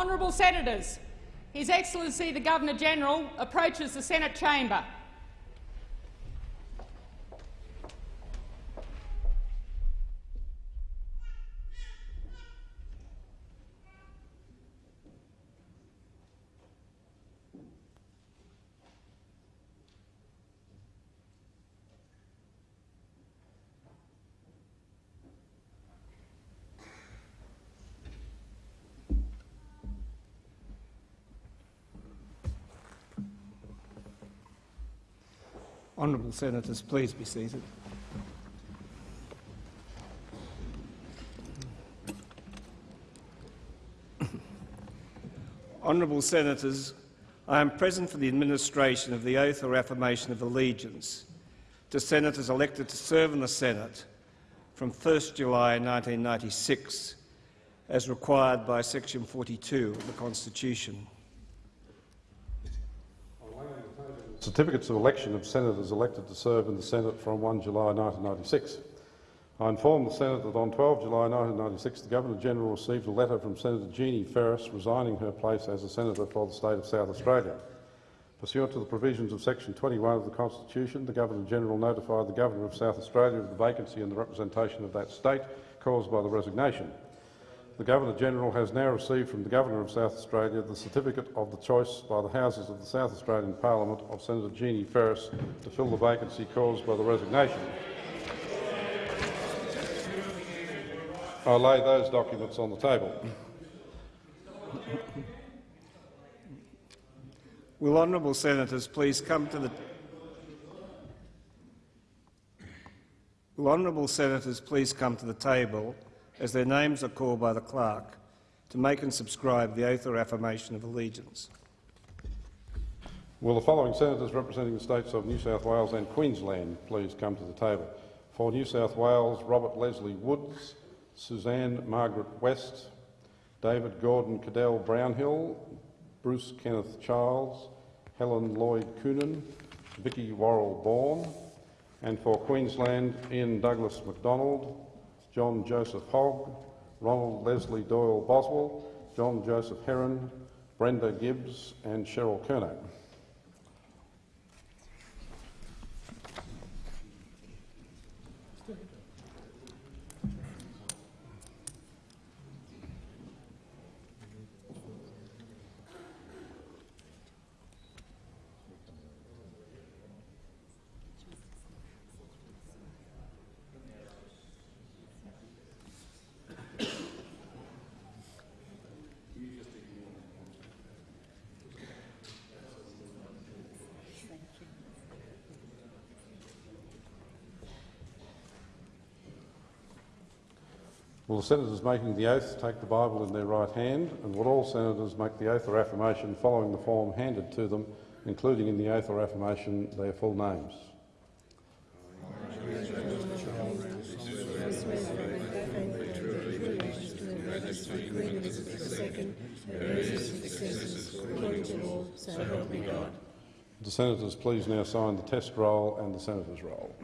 Honourable Senators, His Excellency the Governor-General approaches the Senate chamber. Honourable Senators, please be seated. Honourable Senators, I am present for the administration of the oath or affirmation of allegiance to Senators elected to serve in the Senate from 1 July 1996, as required by section 42 of the Constitution. Certificates of election of senators elected to serve in the Senate from 1 July 1996. I inform the Senate that on 12 July 1996 the Governor-General received a letter from Senator Jeannie Ferris resigning her place as a Senator for the state of South Australia. Pursuant to the provisions of section 21 of the Constitution, the Governor-General notified the Governor of South Australia of the vacancy in the representation of that state caused by the resignation. The Governor-General has now received from the Governor of South Australia the certificate of the choice by the Houses of the South Australian Parliament of Senator Jeannie Ferris to fill the vacancy caused by the resignation. I lay those documents on the table. Will honourable senators please come to the Will honourable senators please come to the table as their names are called by the clerk, to make and subscribe the oath or affirmation of allegiance. Will the following senators representing the states of New South Wales and Queensland please come to the table? For New South Wales, Robert Leslie Woods, Suzanne Margaret West, David Gordon Cadell Brownhill, Bruce Kenneth Childs, Helen Lloyd Coonan, Vicki Worrall Bourne, and for Queensland, Ian Douglas Macdonald, John Joseph Hogg, Ronald Leslie Doyle Boswell, John Joseph Herron, Brenda Gibbs and Cheryl Kernot. The senators making the oath take the Bible in their right hand, and will all senators make the oath or affirmation following the form handed to them, including in the oath or affirmation their full names? The senators please now sign the test roll and the senator's roll.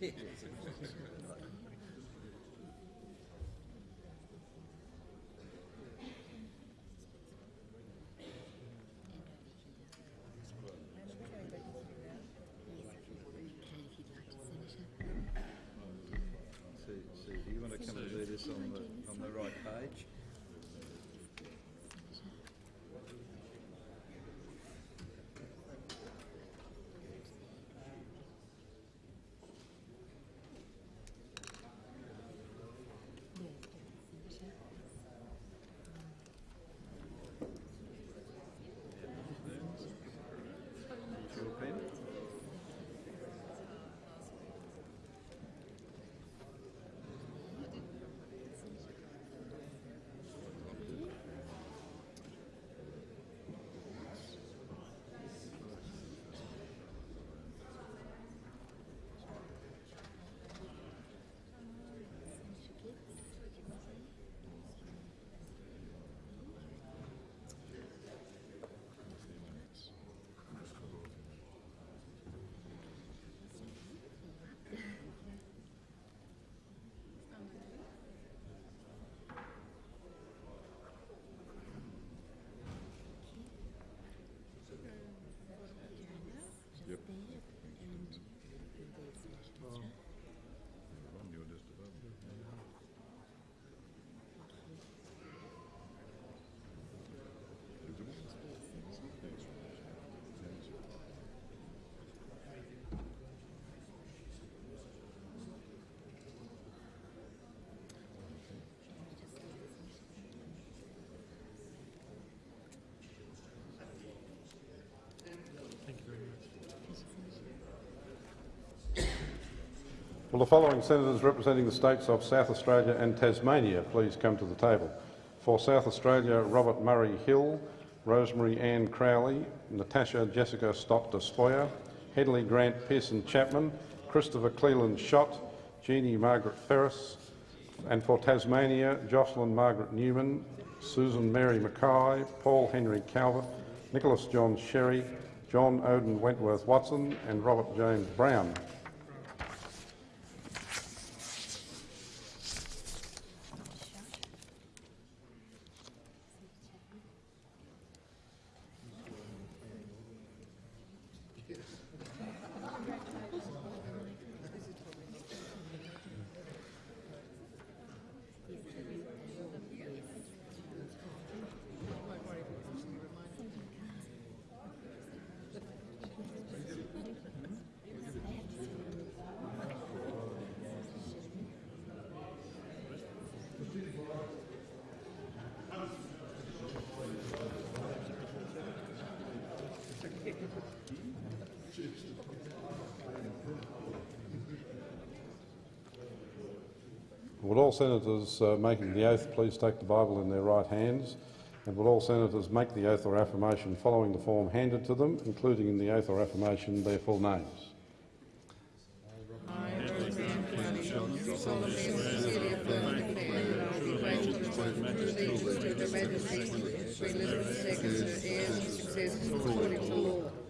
そうですよね。Will the following senators representing the states of South Australia and Tasmania please come to the table? For South Australia, Robert Murray Hill, Rosemary Ann Crowley, Natasha Jessica Stott Despoja, Hedley Grant Pearson Chapman, Christopher Cleland Schacht, Jeannie Margaret Ferris, and for Tasmania, Jocelyn Margaret Newman, Susan Mary Mackay, Paul Henry Calvert, Nicholas John Sherry, John Odin Wentworth Watson and Robert James Brown. Would all senators uh, making the oath please take the Bible in their right hands? And would all senators make the oath or affirmation following the form handed to them, including in the oath or affirmation their full names?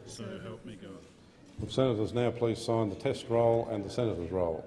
So help me God. Would senators now please sign the test roll and the senator's roll?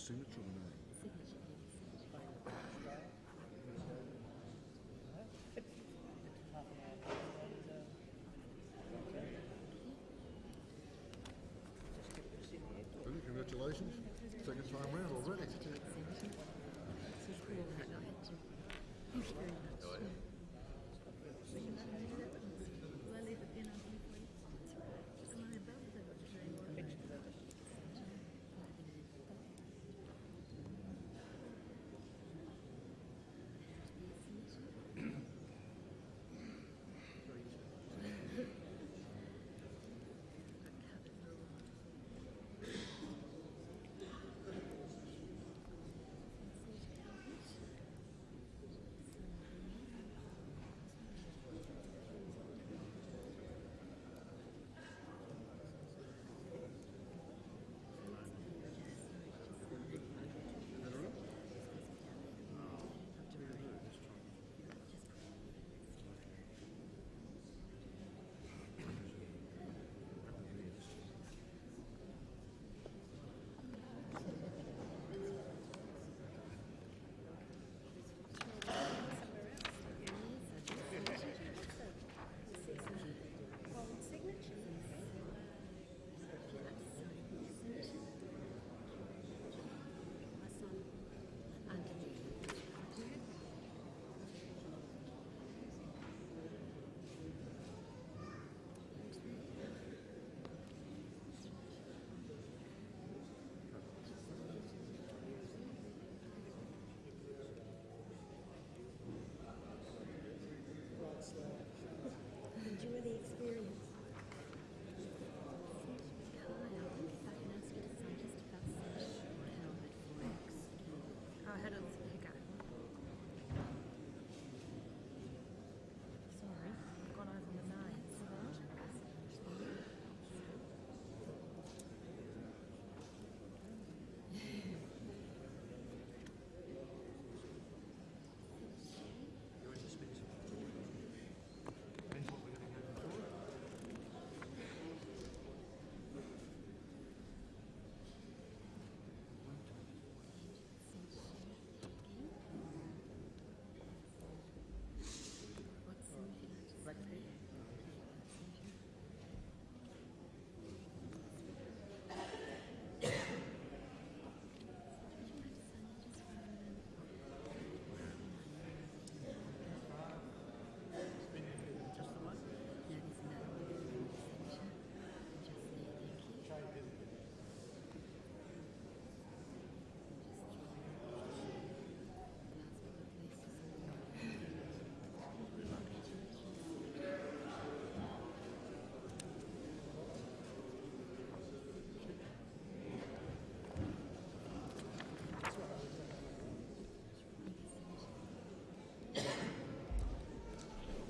signature or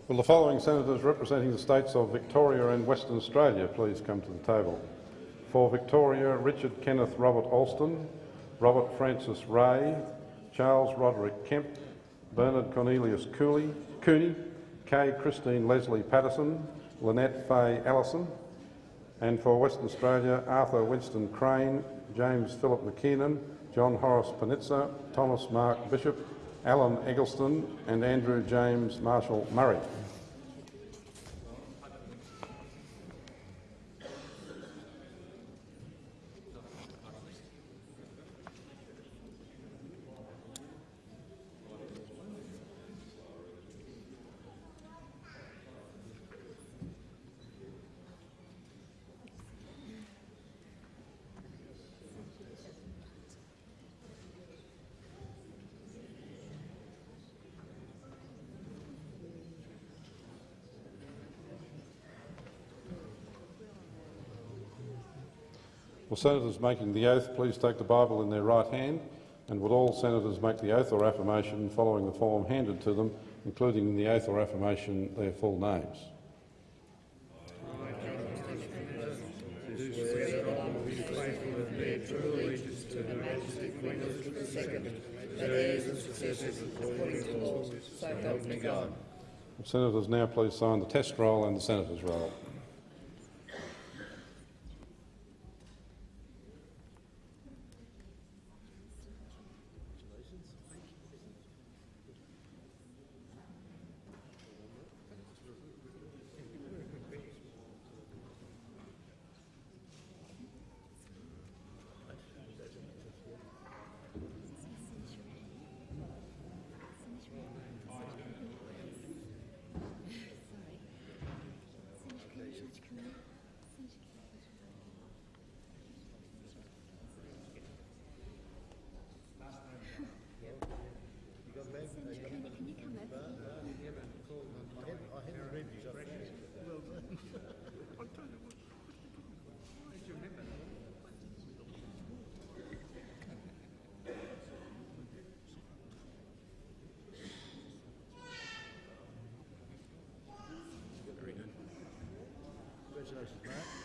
Will the following senators representing the states of Victoria and Western Australia please come to the table? For Victoria, Richard Kenneth Robert Alston, Robert Francis Ray, Charles Roderick Kemp, Bernard Cornelius Cooley, Cooney, Kay Christine Leslie Patterson, Lynette Fay Allison, and for Western Australia, Arthur Winston Crane, James Philip McKiernan, John Horace Panizza, Thomas Mark Bishop, Alan Eggleston and Andrew James Marshall Murray. Will senators making the oath please take the Bible in their right hand and would all senators make the oath or affirmation following the form handed to them, including in the oath or affirmation their full names. Senators now please sign the test roll and the senator's roll. Congratulations, Mark.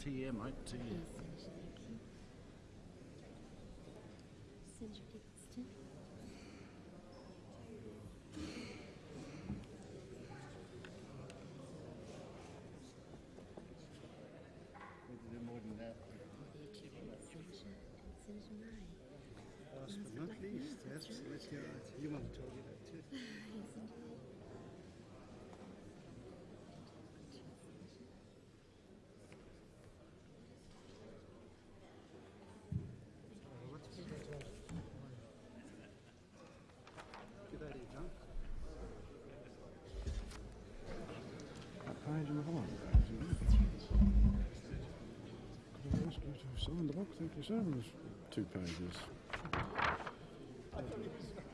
TM, mate, TM. Senator Eggleston. Senator Murray. Last but not least, yes, let's hear it. You want to talk about it too. Yes, indeed. page and a half. Could I ask you to the book? Thank you, sir. And There's two pages.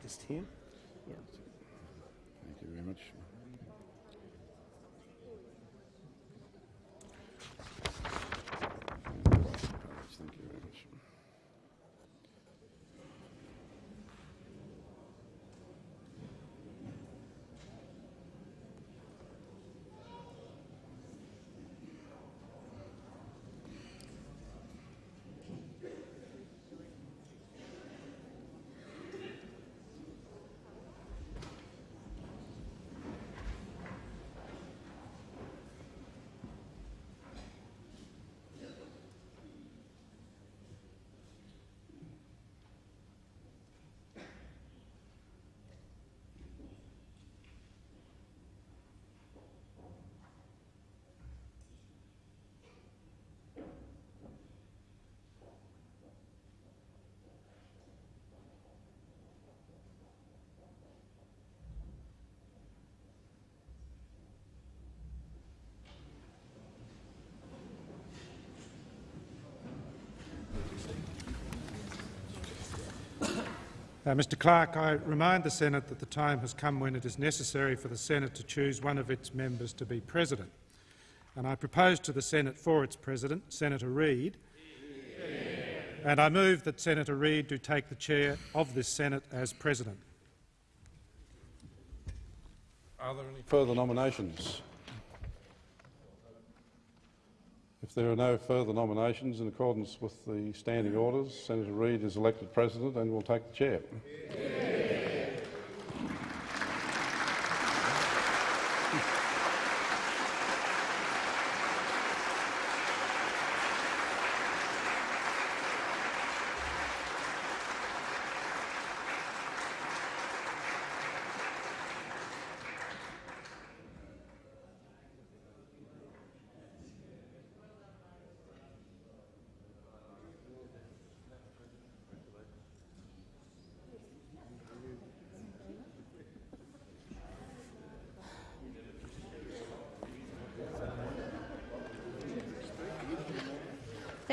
Just here? Uh, Mr Clerk, I remind the Senate that the time has come when it is necessary for the Senate to choose one of its members to be president. And I propose to the Senate for its president, Senator Reid, and I move that Senator Reid do take the chair of this Senate as president. Are there any further nominations? If there are no further nominations, in accordance with the standing orders, Senator Reid is elected president and will take the chair.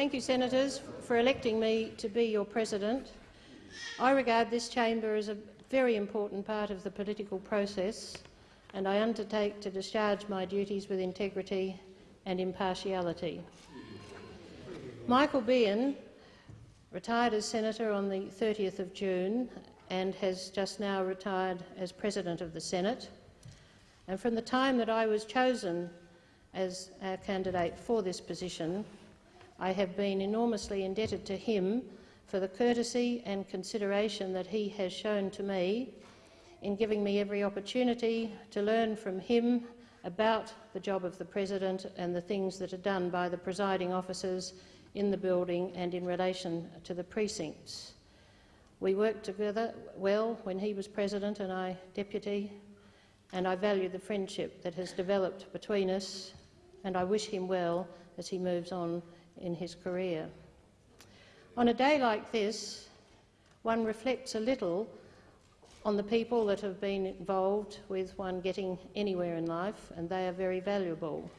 Thank you, Senators, for electing me to be your President. I regard this chamber as a very important part of the political process and I undertake to discharge my duties with integrity and impartiality. Michael Beahan retired as Senator on the 30th of June and has just now retired as President of the Senate. And from the time that I was chosen as our candidate for this position, I have been enormously indebted to him for the courtesy and consideration that he has shown to me in giving me every opportunity to learn from him about the job of the President and the things that are done by the presiding officers in the building and in relation to the precincts. We worked together well when he was President and I Deputy, and I value the friendship that has developed between us, and I wish him well as he moves on in his career. On a day like this, one reflects a little on the people that have been involved with one getting anywhere in life, and they are very valuable.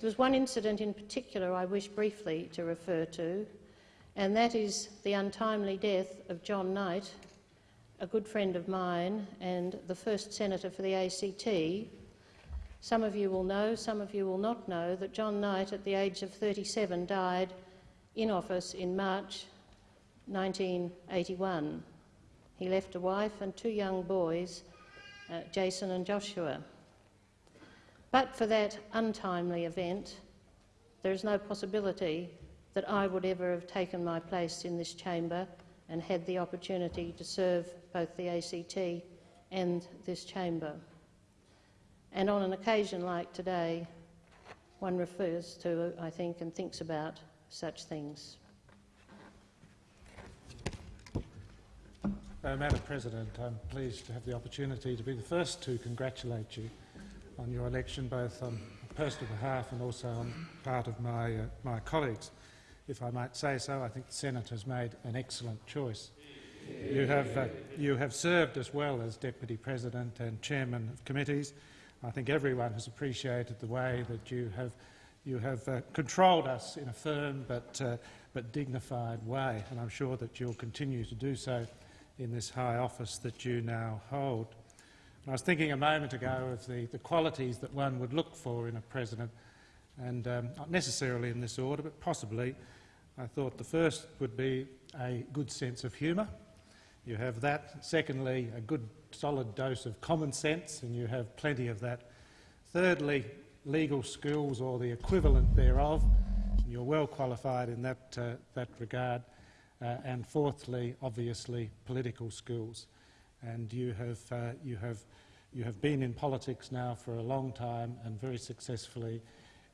There was one incident in particular I wish briefly to refer to, and that is the untimely death of John Knight, a good friend of mine and the first senator for the ACT. Some of you will know, some of you will not know, that John Knight, at the age of 37, died in office in March 1981. He left a wife and two young boys, uh, Jason and Joshua. But for that untimely event, there is no possibility that I would ever have taken my place in this chamber and had the opportunity to serve both the ACT and this chamber. And on an occasion like today, one refers to, I think, and thinks about such things. Uh, Madam President, I'm pleased to have the opportunity to be the first to congratulate you on your election, both on personal behalf and also on part of my, uh, my colleagues. If I might say so, I think the Senate has made an excellent choice. You have, uh, you have served as well as Deputy President and Chairman of committees, I think everyone has appreciated the way that you have, you have uh, controlled us in a firm but, uh, but dignified way, and I'm sure that you'll continue to do so in this high office that you now hold. And I was thinking a moment ago of the, the qualities that one would look for in a president, and um, not necessarily in this order, but possibly. I thought the first would be a good sense of humour. You have that. Secondly, a good solid dose of common sense, and you have plenty of that. Thirdly, legal skills or the equivalent thereof. And you're well qualified in that, uh, that regard. Uh, and fourthly, obviously, political skills. And you have, uh, you, have, you have been in politics now for a long time and very successfully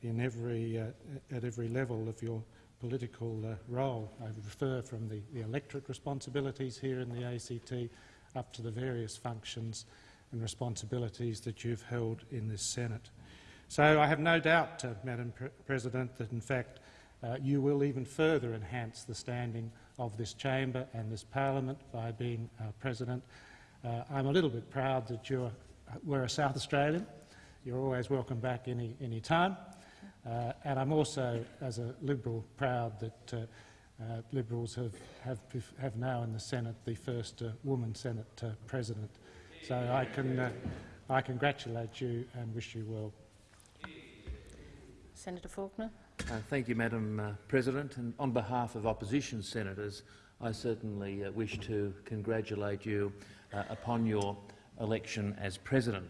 in every, uh, at every level of your political uh, role. I refer from the, the electorate responsibilities here in the ACT up to the various functions and responsibilities that you've held in this Senate. So I have no doubt, uh, Madam Pre President, that in fact uh, you will even further enhance the standing of this chamber and this parliament by being uh, President. Uh, I'm a little bit proud that you're, we're a South Australian. You're always welcome back any, any time. Uh, and I'm also, as a Liberal, proud that uh, uh, Liberals have, have, have now in the Senate the first uh, woman Senate uh, President. So I, can, uh, I congratulate you and wish you well. Senator Faulkner. Uh, thank you, Madam uh, President. And on behalf of opposition senators, I certainly uh, wish to congratulate you uh, upon your election as President.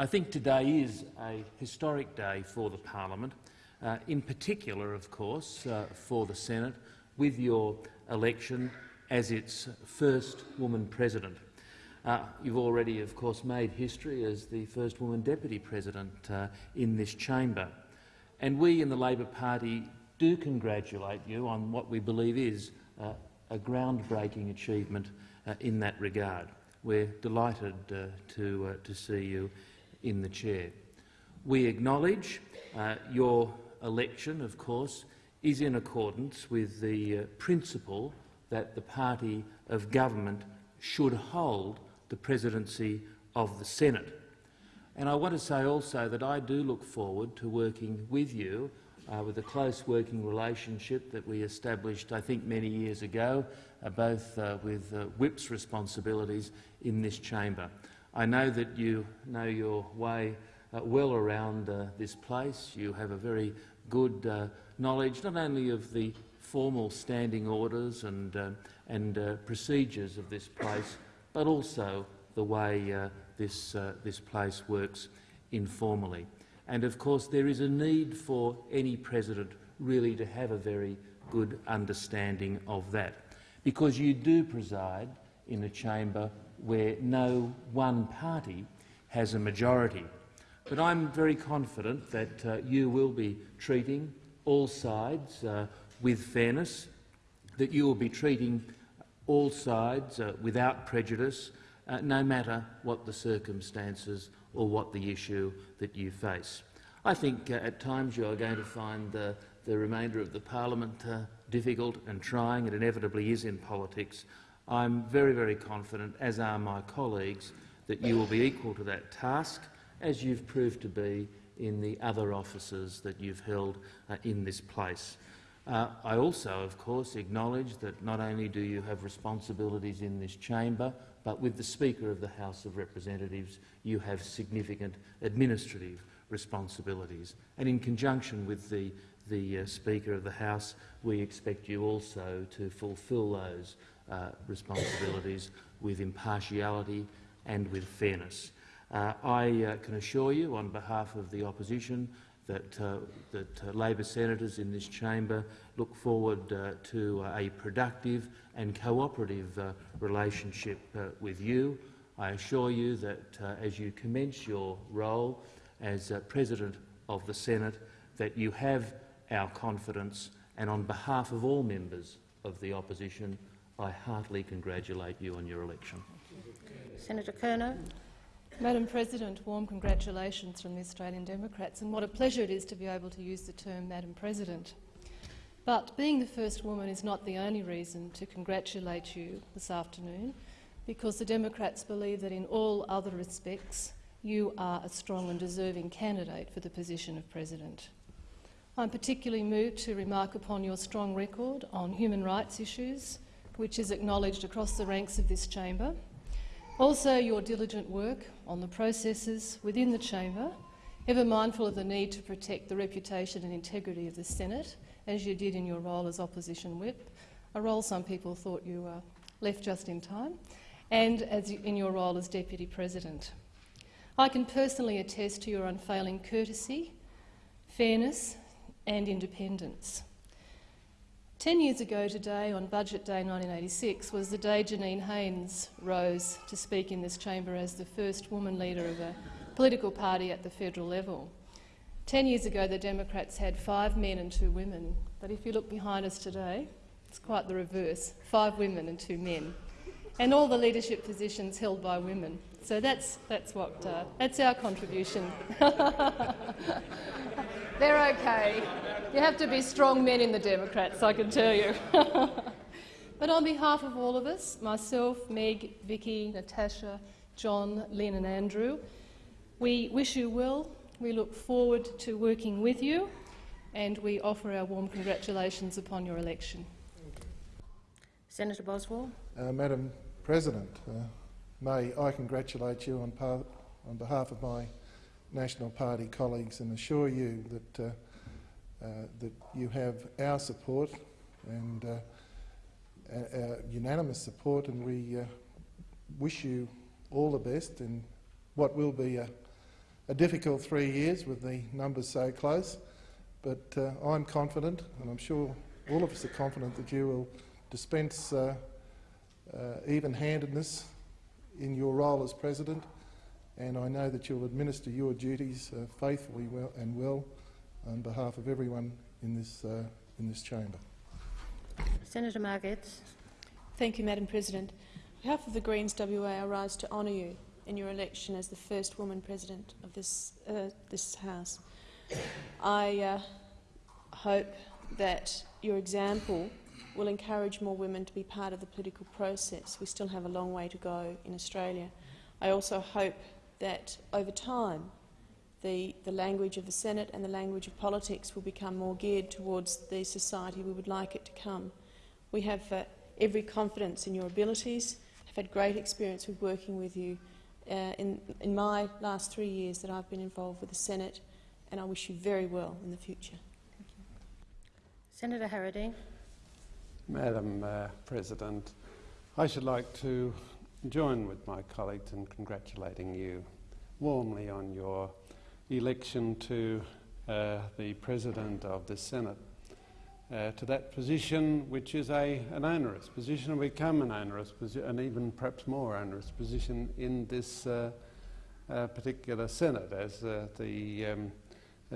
I think today is a historic day for the parliament, uh, in particular, of course, uh, for the Senate, with your election as its first woman president. Uh, you've already, of course, made history as the first woman deputy president uh, in this chamber. And we in the Labor Party do congratulate you on what we believe is uh, a groundbreaking achievement uh, in that regard. We're delighted to, to see you in the chair. We acknowledge your election, of course, is in accordance with the uh, principle that the party of government should hold the presidency of the Senate. And I want to say also that I do look forward to working with you uh, with a close working relationship that we established, I think, many years ago, uh, both uh, with uh, whip's responsibilities in this chamber. I know that you know your way uh, well around uh, this place. You have a very good knowledge not only of the formal standing orders and, uh, and uh, procedures of this place, but also the way uh, this, uh, this place works informally. And of course there is a need for any president really to have a very good understanding of that, because you do preside in a chamber where no one party has a majority. But I'm very confident that uh, you will be treating all sides uh, with fairness, that you will be treating all sides uh, without prejudice, uh, no matter what the circumstances or what the issue that you face. I think uh, at times you are going to find the the remainder of the parliament uh, difficult and trying. It inevitably is in politics. I'm very, very confident, as are my colleagues, that you will be equal to that task, as you've proved to be in the other offices that you've held uh, in this place. Uh, I also, of course, acknowledge that not only do you have responsibilities in this chamber, but with the Speaker of the House of Representatives you have significant administrative responsibilities. And in conjunction with the, the uh, Speaker of the House, we expect you also to fulfil those uh, responsibilities with impartiality and with fairness. Uh, I uh, can assure you, on behalf of the opposition, that, uh, that uh, Labor senators in this chamber look forward to a productive and cooperative relationship with you. I assure you that as you commence your role as President of the Senate, that you have our confidence, and on behalf of all members of the opposition, I heartily congratulate you on your election. Senator Kernot. Madam President, warm congratulations from the Australian Democrats, and what a pleasure it is to be able to use the term Madam President. But being the first woman is not the only reason to congratulate you this afternoon, because the Democrats believe that in all other respects you are a strong and deserving candidate for the position of President. I'm particularly moved to remark upon your strong record on human rights issues, which is acknowledged across the ranks of this chamber. Also, your diligent work on the processes within the chamber, ever mindful of the need to protect the reputation and integrity of the Senate, as you did in your role as opposition whip, a role some people thought you uh, left just in time, and as you, in your role as Deputy President. I can personally attest to your unfailing courtesy, fairness and independence. Ten years ago today, on Budget Day 1986, was the day Janine Haines rose to speak in this chamber as the first woman leader of a political party at the federal level. Ten years ago, the Democrats had five men and two women, but if you look behind us today, it's quite the reverse, five women and two men, and all the leadership positions held by women. So that's, that's, what, uh, that's our contribution. They're okay. You have to be strong men in the Democrats, I can tell you. but on behalf of all of us, myself, Meg, Vicky, Natasha, John, Lynn and Andrew, we wish you well. We look forward to working with you and we offer our warm congratulations upon your election. Senator Boswell. Uh, Madam President, uh, may I congratulate you on, on, behalf of my National Party colleagues and assure you that, uh, uh that you have our support and uh, unanimous support and we uh, wish you all the best in what will be a, a, difficult three years with the numbers so close. But I'm confident, and I'm sure all of us are confident, that you will dispense uh, uh, even-handedness in your role as President, and I know that you'll administer your duties uh, faithfully well and well on behalf of everyone in this, uh, in this chamber. Senator Margetts. Thank you, Madam President. On behalf of the Greens WA, I rise to honour you in your election as the first woman President of this, uh, this House. I uh, hope that your example will encourage more women to be part of the political process. We still have a long way to go in Australia. I also hope that over time the, the language of the Senate and the language of politics will become more geared towards the society we would like it to come. We have uh, every confidence in your abilities. I've had great experience with working with you uh, in, in my last three years that I've been involved with the Senate, and I wish you very well in the future. Thank you. Senator Harradine. Madam uh, President, I should like to join with my colleagues in congratulating you warmly on your election to uh, the President of the Senate. Uh, to that position, which is a, an onerous position, and become an onerous position, and even perhaps more onerous position in this uh, uh, particular Senate, as uh, the um,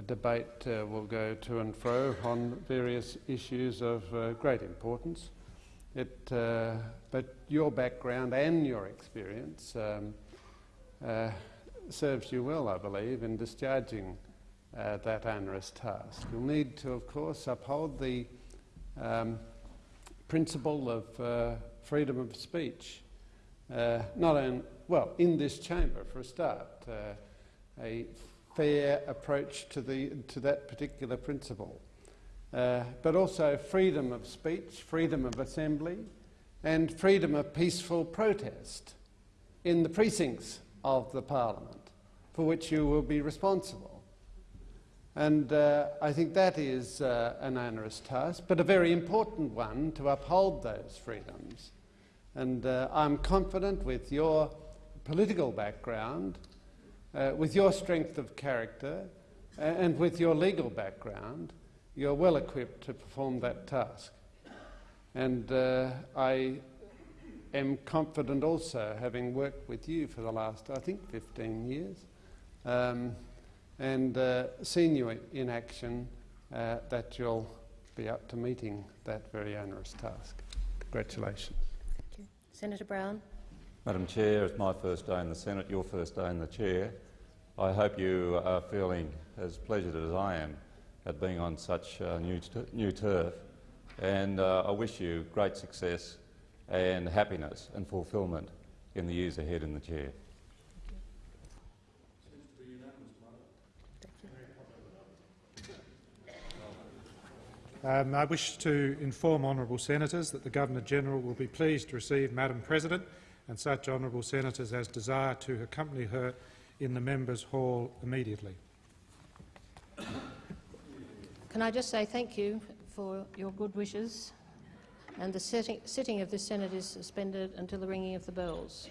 debate uh, will go to and fro on various issues of great importance. It, uh, but your background and your experience um, uh, serves you well, I believe, in discharging uh, that onerous task. You'll need to, of course, uphold the um, principle of uh, freedom of speech, not in, well, in this chamber for a start. a fair approach to, the, to that particular principle. Uh, but also freedom of speech, freedom of assembly, and freedom of peaceful protest in the precincts of the Parliament, for which you will be responsible. And uh, I think that is uh, an onerous task, but a very important one to uphold those freedoms. And uh, I'm confident with your political background uh, with your strength of character and with your legal background, you're well equipped to perform that task. And uh, I am confident also, having worked with you for the last, I think, 15 years, um, and uh, seen you in action, uh, that you'll be up to meeting that very onerous task. Congratulations. Thank you. Senator Brown. Madam Chair, it's my first day in the Senate, your first day in the Chair. I hope you are feeling as pleasured as I am at being on such uh, new, new turf. And uh, I wish you great success and happiness and fulfilment in the years ahead in the chair. Um, I wish to inform honourable senators that the Governor-General will be pleased to receive Madam President and such honourable senators as desire to accompany her in the Members' Hall immediately. Can I just say thank you for your good wishes? And the sitting, of this Senate is suspended until the ringing of the bells.